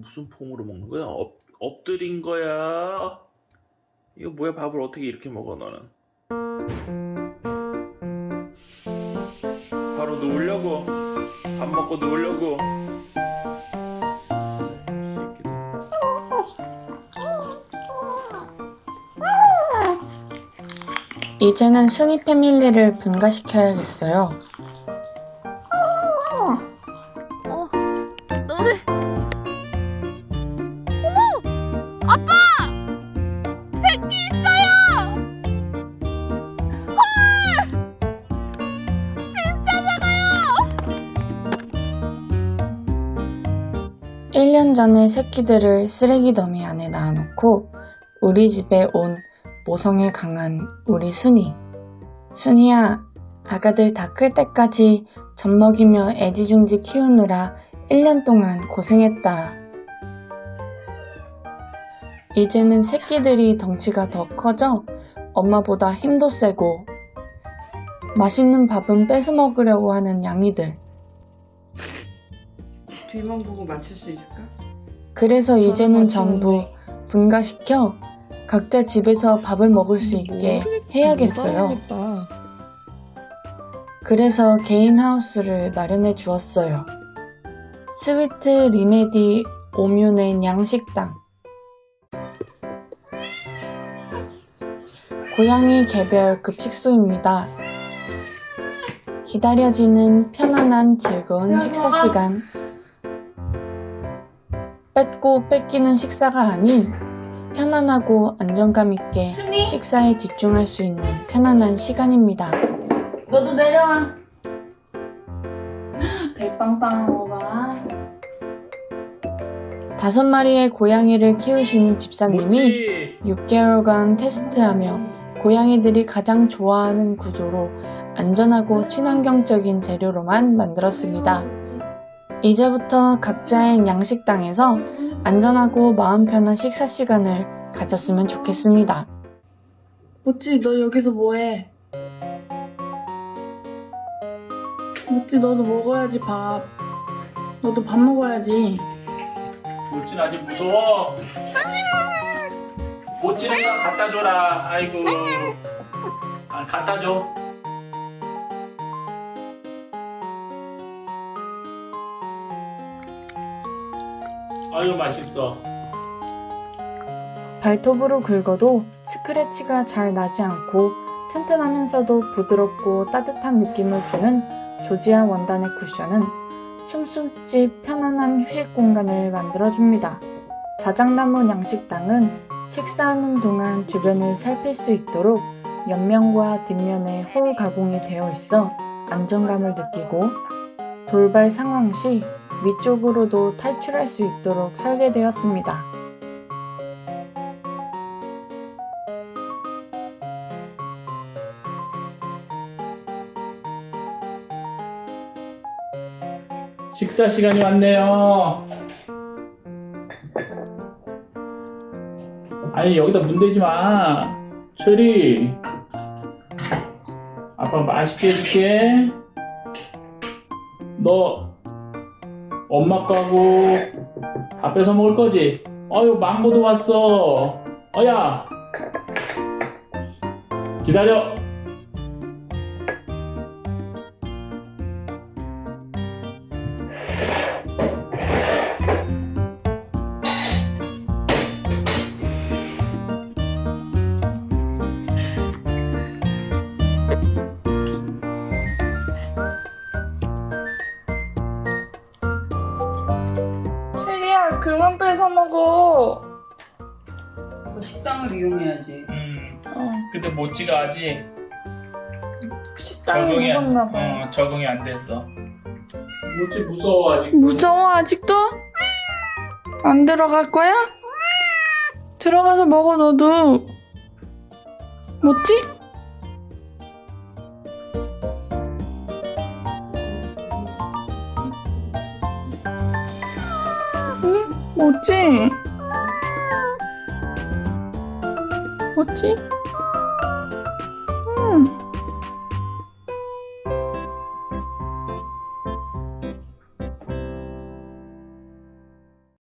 무슨 폼으로 먹는 거야? 엎, 엎드린 거야? 이거 뭐야 밥을 어떻게 이렇게 먹어 너는? 바로 누우려고 밥 먹고 누우려고. 이제는 순이 패밀리를 분가시켜야겠어요. 1년 전에 새끼들을 쓰레기 더미 안에 낳아놓고 우리 집에 온 모성에 강한 우리 순이. 순이야, 아가들 다 클 때까지 젖 먹이며 애지중지 키우느라 1년 동안 고생했다. 이제는 새끼들이 덩치가 더 커져 엄마보다 힘도 세고 맛있는 밥은 뺏어 먹으려고 하는 양이들. 뒤만 보고 맞출 수 있을까? 그래서 이제는. 전부 분가시켜 각자 집에서 밥을 먹을 수 있게 해야겠어요. 그래서 개인 하우스를 마련해 주었어요. 스위트 리메디 오뮤넨 양식당. 고양이 개별 급식소입니다. 기다려지는 편안한 즐거운 식사 시간. 뺏고 뺏기는 식사가 아닌 편안하고 안정감 있게 식사에 집중할 수 있는 편안한 시간입니다. 너도 내려와. 배 빵빵하고 봐. 다섯 마리의 고양이를 키우시는 집사님이 뭐지? 6개월간 테스트하며 고양이들이 가장 좋아하는 구조로 안전하고 친환경적인 재료로만 만들었습니다. 이제부터 각자의 양식당에서 안전하고 마음 편한 식사 시간을 가졌으면 좋겠습니다. 모찌 너 여기서 뭐해? 모찌 너도 먹어야지 밥. 너도 밥 먹어야지. 모찌는 아직 무서워 모찌는 갖다 줘라 아이고 아 갖다 줘 아유 맛있어 발톱으로 긁어도 스크래치가 잘 나지 않고 튼튼하면서도 부드럽고 따뜻한 느낌을 주는 조지아 원단의 쿠션은 숨숨집 편안한 휴식 공간을 만들어줍니다. 자작나무 양식당은 식사하는 동안 주변을 살필 수 있도록 옆면과 뒷면에 홀 가공이 되어 있어 안정감을 느끼고 돌발 상황 시 위쪽으로도 탈출할 수 있도록 설계되었습니다. 식사 시간이 왔네요. 아니 여기다 문 대지 마. 철이 아빠 맛있게 해줄게. 너 엄마 거하고 다 뺏어 먹을 거지? 어유 망고도 왔어. 어야. 기다려 그만 뺏어 먹어 너 식당을 이용해야지. 음 어, 근데 모찌가 아직 식당이 적응이 안, 무섭나 봐 어, 적응이 안 됐어. 모찌 무서워 아직. 무서워 아직도? 안 들어갈 거야? 들어가서 먹어 너도 뭐지? 뭐지? 뭐지?